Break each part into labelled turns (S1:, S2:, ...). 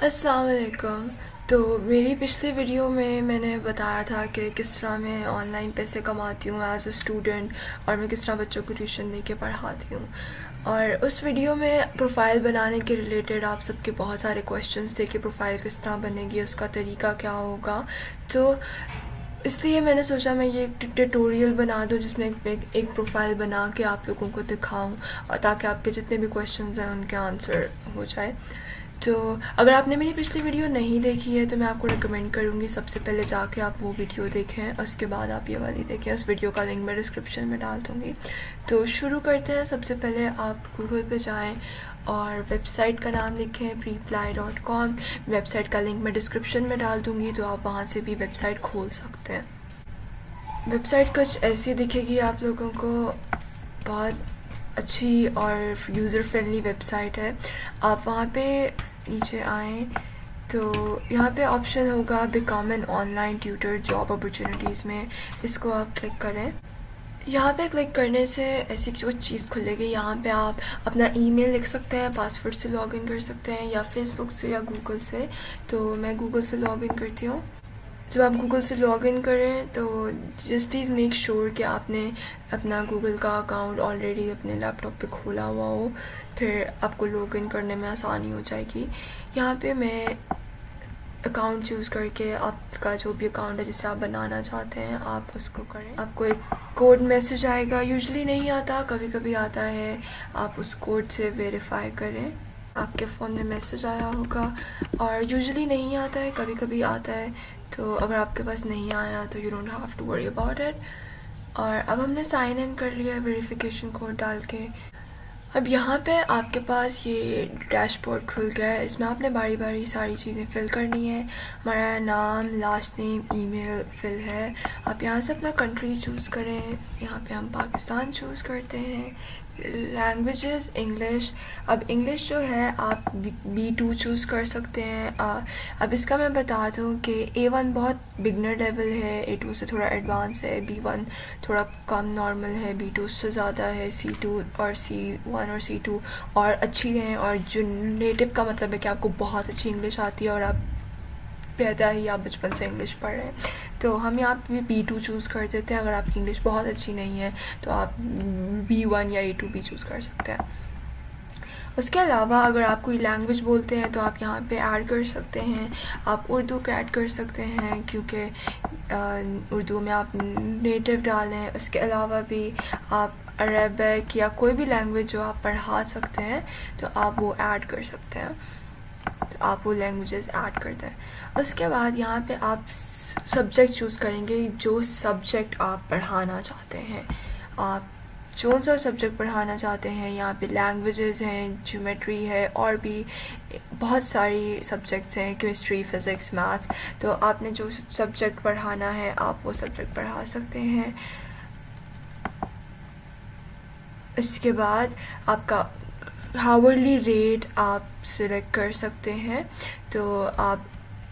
S1: السلام علیکم۔ تو میری پچھلی ویڈیو میں میں نے بتایا تھا کہ کس طرح میں آن لائن پیسے کماتی ہوں ایز اے اسٹوڈنٹ اور میں کس طرح بچوں کو ٹیوشن دے کے پڑھاتی ہوں۔ اور اس ویڈیو میں پروفائل بنانے کے ریلیٹڈ آپ سب کے بہت سارے کویشچنس تھے کہ پروفائل کس طرح بنے گی، اس کا طریقہ کیا ہوگا۔ تو اس لیے میں نے سوچا میں یہ ایک ٹیٹوریل بنا دوں جس میں ایک پروفائل بنا کے آپ لوگوں کو دکھاؤں اور تاکہ آپ کے جتنے بھی کویشچنز ہیں ان کے آنسر ہو جائے۔ تو اگر آپ نے میری پچھلی ویڈیو نہیں دیکھی ہے تو میں آپ کو ریکمینڈ کروں گی سب سے پہلے جا کے آپ وہ ویڈیو دیکھیں، اس کے بعد آپ یہ والی دیکھیں، اس ویڈیو کا لنک میں ڈسکرپشن میں ڈال دوں گی۔ تو شروع کرتے ہیں۔ سب سے پہلے آپ گوگل پہ جائیں اور ویب سائٹ کا نام لکھیں Preply dot com website کا لنک میں ڈسکرپشن میں ڈال دوں گی تو آپ وہاں سے بھی ویب سائٹ کھول سکتے ہیں۔ ویب سائٹ کچھ ایسی دکھے گی آپ لوگوں کو، بہت اچھی اور یوزر فرینڈلی ویب سائٹ ہے۔ آپ وہاں پہ نیچے آئیں تو یہاں پہ آپشن ہوگا become an online tutor job opportunities میں۔ اس کو آپ کلک کریں۔ یہاں پہ کلک کرنے سے ایسی کچھ چیز کھلے گی۔ یہاں پہ آپ اپنا ای میل لکھ سکتے ہیں پاسورڈ سے لاگ ان کر سکتے ہیں یا فیس بک سے یا گوگل سے۔ تو میں گوگل سے لاگ ان کرتی ہوں۔ جب آپ گوگل سے لاگ ان کریں تو جسٹ پلیز میک شیور کہ آپ نے اپنا گوگل کا اکاؤنٹ آلریڈی اپنے لیپ ٹاپ پہ کھولا ہوا ہو، پھر آپ کو لاگ ان کرنے میں آسانی ہو جائے گی۔ یہاں پہ میں اکاؤنٹ چوز کر کے آپ کا جو بھی اکاؤنٹ ہے جسے آپ بنانا چاہتے ہیں، آپ اس کو کریں۔ آپ کو ایک کوڈ میسج آئے گا۔ یوزلی نہیں آتا کبھی کبھی آتا ہے۔ آپ اس کوڈ سے ویریفائی کریں۔ آپ کے فون میں میسج آیا ہوگا اور یوزلی نہیں آتا ہے کبھی کبھی آتا ہے۔ تو اگر آپ کے پاس نہیں آیا تو you don't have to worry about it اور اب ہم نے سائن ان کر لیا ویریفیکیشن کوڈ ڈال کے۔ اب یہاں پہ آپ کے پاس یہ ڈیش بورڈ کھل گیا ہے۔ اس میں آپ نے باری باری ساری چیزیں فل کرنی ہے ہمارا نام لاسٹ نیم ای میل فل ہے۔ آپ یہاں سے اپنا کنٹری چوز کریں۔ یہاں پہ ہم پاکستان چوز کرتے ہیں۔ لینگویجز انگلش اب انگلش جو ہے، آپ بی ٹو چوز کر سکتے ہیں. اب اس کا میں بتا دوں کہ اے ون بہت بگنر لیول ہے. اے ٹو سے تھوڑا ایڈوانس ہے. بی ون تھوڑا کم نارمل ہے. بی ٹو سے زیادہ ہے. سی ٹو اور سی ون اور سی ٹو اور اچھی ہیں. اور جو نیٹو کا مطلب ہے کہ آپ کو بہت اچھی انگلش آتی ہے اور آپ پیدا ہی آپ بچپن سے انگلش پڑھ رہے ہیں. تو ہم یہاں پہ بی ٹو چوز کر دیتے ہیں، اگر آپ کی انگلش بہت اچھی نہیں ہے تو آپ بی ون یا اے ٹو بھی چوز کر سکتے ہیں۔ اس کے علاوہ اگر آپ کوئی لینگویج بولتے ہیں تو آپ یہاں پہ ایڈ کر سکتے ہیں، آپ اردو کو ایڈ کر سکتے ہیں، کیونکہ اردو میں آپ نیٹو ڈالیں۔ اس کے علاوہ بھی آپ عربک یا کوئی بھی لینگویج جو آپ پڑھا سکتے ہیں تو آپ وہ ایڈ کر سکتے ہیں۔ تو آپ وہ لینگویجز ایڈ کرتے ہیں۔ اس کے بعد یہاں پہ آپ سبجیکٹ چوز کریں گے جو سبجیکٹ آپ پڑھانا چاہتے ہیں۔ آپ جو سا سبجیکٹ پڑھانا چاہتے ہیں، یہاں پہ لینگویجز ہیں جیومیٹری ہے، اور بھی بہت ساری سبجیکٹس ہیں کیمسٹری فزکس میتھس تو آپ نے جو سبجیکٹ پڑھانا ہے، آپ وہ سبجیکٹ پڑھا سکتے ہیں۔ اس کے بعد آپ کا ہاورلی ریٹ آپ سلیکٹ کر سکتے ہیں۔ تو آپ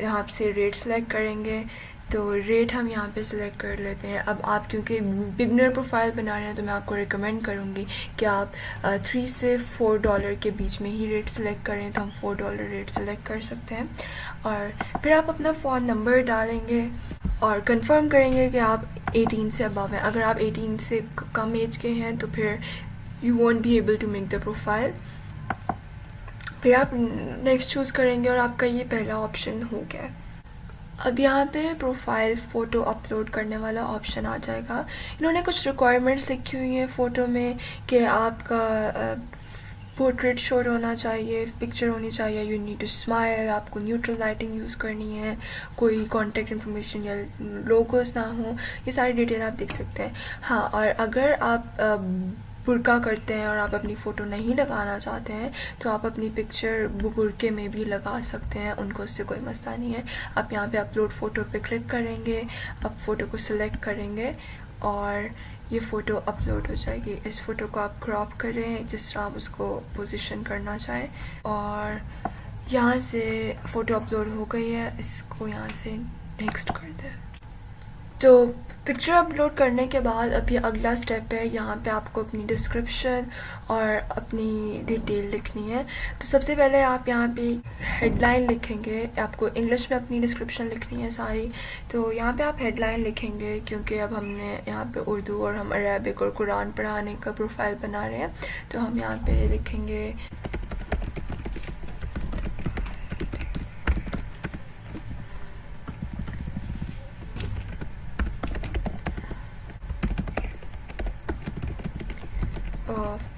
S1: یہاں سے ریٹ سلیکٹ کریں گے۔ تو ریٹ ہم یہاں پہ سلیکٹ کر لیتے ہیں۔ اب آپ کیونکہ بگنر پروفائل بنا رہے ہیں تو میں آپ کو ریکمینڈ کروں گی کہ آپ تھری سے فور ڈالر کے بیچ میں ہی ریٹ سلیکٹ کریں تو ہم فور ڈالر ریٹ سلیکٹ کر سکتے ہیں۔ اور پھر آپ اپنا فون نمبر ڈالیں گے اور کنفرم کریں گے کہ آپ ایٹین سے ابو ہیں۔ اگر آپ ایٹین سے کم ایج کے ہیں تو پھر you won't be able to make the profile پھر آپ نیکسٹ چوز کریں گے اور آپ کا یہ پہلا آپشن ہو گیا اب یہاں پہ پروفائل فوٹو اپلوڈ کرنے والا آپشن آ جائے گا انہوں نے کچھ ریکوائرمنٹس لکھی ہوئی ہیں فوٹو میں کہ آپ کا پورٹریٹ شور ہونا چاہیے پکچر ہونی چاہیے یو نیڈ ٹو اسمائل آپ کو نیوٹرل لائٹنگ یوز کرنی ہے کوئی کانٹیکٹ انفارمیشن یا لوگوز نہ ہوں یہ ساری ڈیٹیل آپ دیکھ سکتے ہیں ہاں اور اگر آپ برقع کرتے ہیں اور آپ اپنی فوٹو نہیں لگانا چاہتے ہیں، تو آپ اپنی پکچر برقعے میں بھی لگا سکتے ہیں، ان کو اس سے کوئی مسئلہ نہیں ہے۔ آپ یہاں پہ اپلوڈ فوٹو پہ کلک کریں گے، آپ فوٹو کو سلیکٹ کریں گے اور یہ فوٹو اپلوڈ ہو جائے گی۔ اس فوٹو کو آپ کراپ کریں جس طرح آپ اس کو پوزیشن کرنا چاہیں۔ اور یہاں سے فوٹو اپلوڈ ہو گئی ہے، اس کو یہاں سے نیکسٹ کر دیں۔ تو پکچر اپلوڈ کرنے کے بعد اب یہ اگلا اسٹیپ ہے، یہاں پہ آپ کو اپنی ڈسکرپشن اور اپنی ڈیٹیل لکھنی ہے۔ تو سب سے پہلے آپ یہاں پہ ہیڈ لائن لکھیں گے، آپ کو انگلش میں اپنی ڈسکرپشن لکھنی ہے ساری۔ تو یہاں پہ آپ ہیڈ لائن لکھیں گے، کیونکہ اب ہم نے یہاں پہ اردو اور ہم عربک اور قرآن پڑھانے کا پروفائل بنا رہے ہیں۔ تو ہم یہاں پہ لکھیں گے۔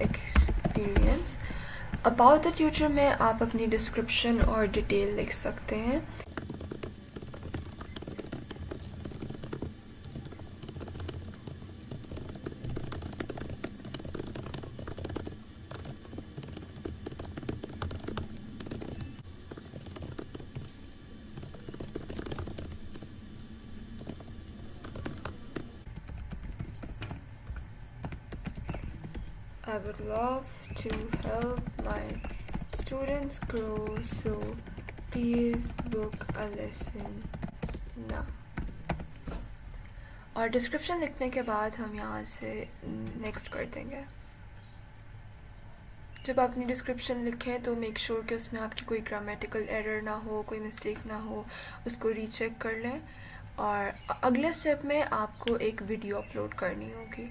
S1: ایکسپیرئنس اباؤٹ دا ٹیوٹر میں آپ اپنی ڈسکرپشن اور ڈیٹیل لکھ سکتے ہیں I would love to help my students grow so please book a lesson now. اور ڈسکرپشن لکھنے کے بعد ہم یہاں سے نیکسٹ کر دیں گے جب آپ اپنی ڈسکرپشن لکھیں تو میک شور کہ اس میں آپ کی کوئی گرامیٹیکل ایرر نہ ہو کوئی مسٹیک نہ ہو اس کو ری چیک کر لیں اور اگلے اسٹیپ میں آپ کو ایک ویڈیو اپلوڈ کرنی ہوگی۔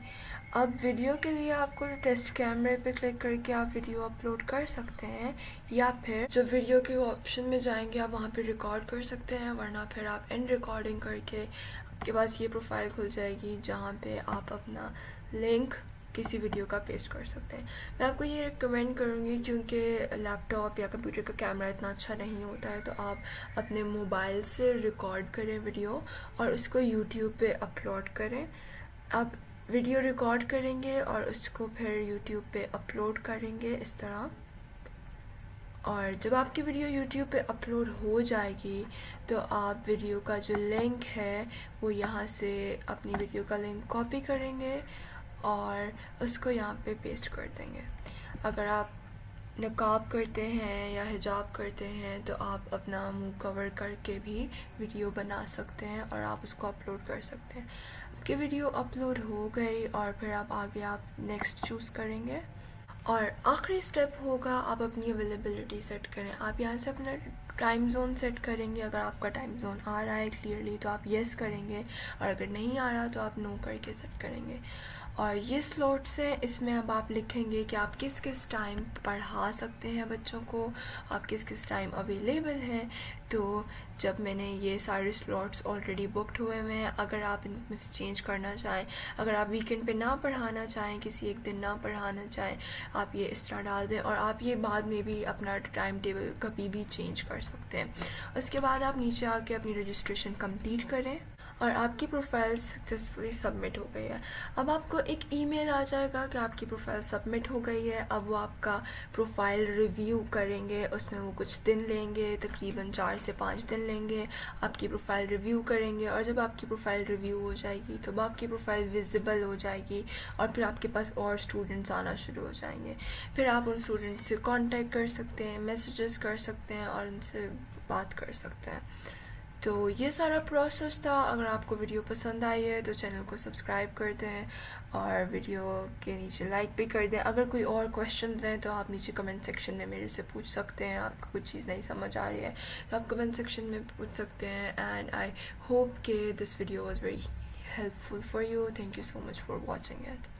S1: اب ویڈیو کے لیے آپ کو ٹیسٹ کیمرے پہ کلک کر کے آپ ویڈیو اپلوڈ کر سکتے ہیں، یا پھر جو ویڈیو کے آپشن میں جائیں گے آپ وہاں پہ ریکارڈ کر سکتے ہیں، ورنہ پھر آپ اینڈ ریکارڈنگ کر کے آپ کے پاس یہ پروفائل کھل جائے گی جہاں پہ آپ اپنا لنک کسی ویڈیو کا پیسٹ کر سکتے ہیں۔ میں آپ کو یہ ریکمینڈ کروں گی کیونکہ لیپ ٹاپ یا کمپیوٹر کا کیمرہ اتنا اچھا نہیں ہوتا ہے، تو آپ اپنے موبائل سے ریکارڈ کریں ویڈیو اور اس کو یوٹیوب پہ اپلوڈ کریں۔ آپ ویڈیو ریکارڈ کریں گے اور اس کو پھر یوٹیوب پہ اپلوڈ کریں گے اس طرح۔ اور جب آپ کی ویڈیو یوٹیوب پہ اپلوڈ ہو جائے گی، تو آپ ویڈیو کا جو لنک ہے، وہ یہاں سے اپنی ویڈیو کا لنک کاپی کریں گے۔ اور اس کو یہاں پہ پیسٹ کر دیں گے۔ اگر آپ نقاب کرتے ہیں یا حجاب کرتے ہیں تو آپ اپنا منہ کور کر کے بھی ویڈیو بنا سکتے ہیں اور آپ اس کو اپلوڈ کر سکتے ہیں۔ آپ کی ویڈیو اپلوڈ ہو گئی اور پھر آپ آگے آپ نیکسٹ چوز کریں گے۔ اور آخری سٹیپ ہوگا آپ اپنی اویلیبلٹی سیٹ کریں۔ آپ یہاں سے اپنا ٹائم زون سیٹ کریں گے۔ اگر آپ کا ٹائم زون آ رہا ہے کلیئرلی تو آپ یس کریں گے اور اگر نہیں آ رہا تو آپ نو کر کے سیٹ کریں گے۔ اور یہ سلوٹس ہیں اس میں اب آپ لکھیں گے کہ آپ کس کس ٹائم پڑھا سکتے ہیں بچوں کو، آپ کس کس ٹائم اویلیبل ہیں۔ تو جب میں نے یہ سارے سلوٹس آلریڈی بکڈ ہوئے ہوئے ہیں، اگر آپ ان میں سے چینج کرنا چاہیں، اگر آپ ویکینڈ پہ نہ پڑھانا چاہیں، کسی ایک دن نہ پڑھانا چاہیں، آپ یہ اس طرح ڈال دیں اور آپ یہ بعد میں بھی اپنا ٹائم ٹیبل کبھی بھی چینج کر سکتے ہیں۔ اس کے بعد آپ نیچے آ کے اپنی رجسٹریشن کمپلیٹ کریں۔ اور آپ کی پروفائل سکسیزفلی سبمٹ ہو گئی ہے۔ اب آپ کو ایک ای میل آ جائے گا کہ آپ کی پروفائل سبمٹ ہو گئی ہے۔ اب وہ آپ کا پروفائل ریویو کریں گے۔ اس میں وہ کچھ دن لیں گے، تقریباً چار سے پانچ دن لیں گے۔ آپ کی پروفائل ریویو کریں گے اور جب آپ کی پروفائل ریویو ہو جائے گی تو آپ کی پروفائل ویزیبل ہو جائے گی اور پھر آپ کے پاس اور اسٹوڈنٹس آنا شروع ہو جائیں گے۔ پھر آپ ان اسٹوڈنٹ سے کانٹیکٹ کر سکتے ہیں میسیجز کر سکتے ہیں اور ان سے بات کر سکتے ہیں۔ تو یہ سارا پروسیس تھا۔ اگر آپ کو ویڈیو پسند آئی ہے تو چینل کو سبسکرائب کر دیں اور ویڈیو کے نیچے لائک بھی کر دیں۔ اگر کوئی اور کوشچنز ہیں تو آپ نیچے کمنٹ سیکشن میں میرے سے پوچھ سکتے ہیں۔ آپ کو کچھ چیز نہیں سمجھ آ رہی ہے تو آپ کمنٹ سیکشن میں پوچھ سکتے ہیں اینڈ آئی ہوپ کہ this video was very helpful for you thank you so much for watching at